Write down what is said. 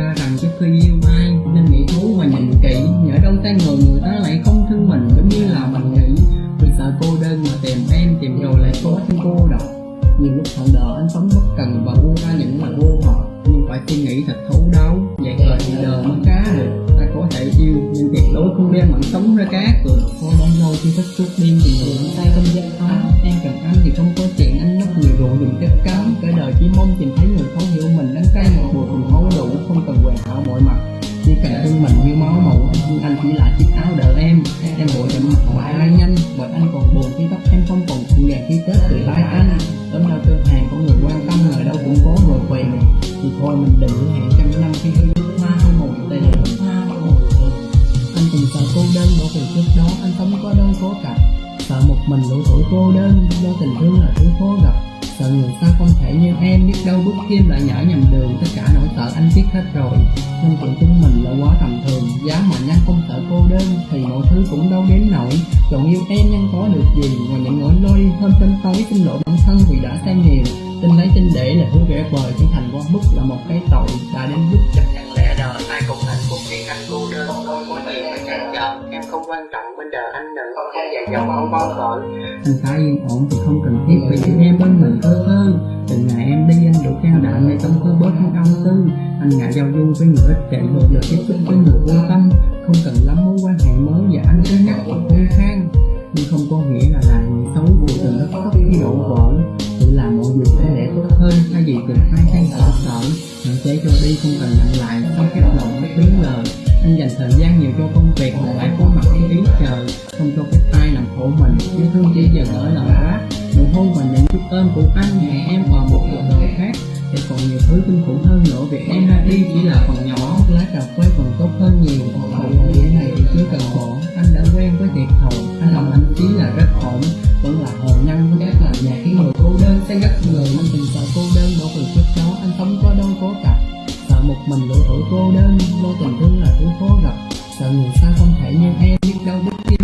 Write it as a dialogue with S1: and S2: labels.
S1: ra rằng trước khi yêu ai, nên nghĩ thú và nhìn kỹ. Nhỡ đâu tay người người ta lại không thương mình, giống như là mình nghĩ. Vì sợ cô đơn mà tìm em, tìm rồi lại có thêm cô độc nhiều lúc thận đỡ anh sống bất cần và buông ra những lời vô hợp nhưng phải suy nghĩ thật thấu đáo vậy rồi thì đời mới cá được. Ta có thể yêu, nhưng tuyệt đối không đem mạng sống ra cá cược thôi đang lâu khi thích chút đi thì người tay không gian chỉ đỡ em em vội chậm mặt hoài ai nhanh. Bởi anh còn buồn khi tóc em không còn cũng gạt khi tết từ tay anh tấm đau cơ hàng có người quan tâm người đâu cũng có người quen. Thì thôi mình đừng hứa hẹn trăm năm khi yêu nước hoa mùi tê hoa anh từng sợ cô đơn bởi vì trước đó anh sống có đơn cố cặp. Sợ một mình lũ tuổi cô đơn, do tình thương là thứ khó gặp. Sợ người xa không thể như em, biết đâu bước kim lại nhở nhầm đường. Tất cả nỗi sợ anh biết hết rồi. Nên chuyện chúng mình là quá tầm thường đơn thì mọi thứ cũng đâu đến nổi chọn yêu em nhân có được gì? Ngoài những nỗi lo đi hôm tâm tối xin lỗi bản thân vì đã sai nhiều. Tin lấy tin để là hứa vẽ vời chân thành quá mức là một cái tội đã đến lúc chấp nhận lẽ đời. Ai cũng hạnh phúc riêng anh cô đơn. Không có gì phải cản trở em không quan trọng bên đời anh đừng không dạy dỗ không bao vợ anh khá yên ổn thì không cần thiết phải giữ em bên mình thơ thơ. Từng ngày em đi anh đủ can đảm để tâm tư bớt không tư. Anh ngại giao du với người ích kỷ một lượt tiếp xúc với người vô tâm. Không cần lắm mối quan hệ mới và anh cứ nhắc hoặc hơi khang nhưng không có nghĩa là là người xấu của từng đất thấp khi đổ vỡ. Tự làm mọi việc để lẽ tốt hơn. Thay vì cần ai khang sợ sợ hạn chế cho đi không cần nhận lại không cái lòng mất biến lời. Anh dành thời gian nhiều cho công việc mà lại có mặt khi ý chờ không cho phép ai làm khổ mình. Yêu thương chỉ dần ở lời quá nụ hôn và những chút ôm của anh hẹn em vào một cuộc đời khác. Để còn nhiều thứ kinh khủng hơn. Đây chỉ là phần nhỏ, lá cà phê còn tốt hơn nhiều. Còn hậu của này thì chưa cần bỏ. Anh đã quen với thiệt hậu, anh lòng anh chí là rất ổn. Vẫn là hồn nhân với các làm nhà khiến người cô đơn sẽ ngất người Nên tình sợ cô đơn bỏ từ trước đó anh không có đâu cố cặp Sợ một mình lỗi tuổi cô đơn, lo tình thương là tuổi khó gặp. Sợ người xa không thể như em biết đâu biết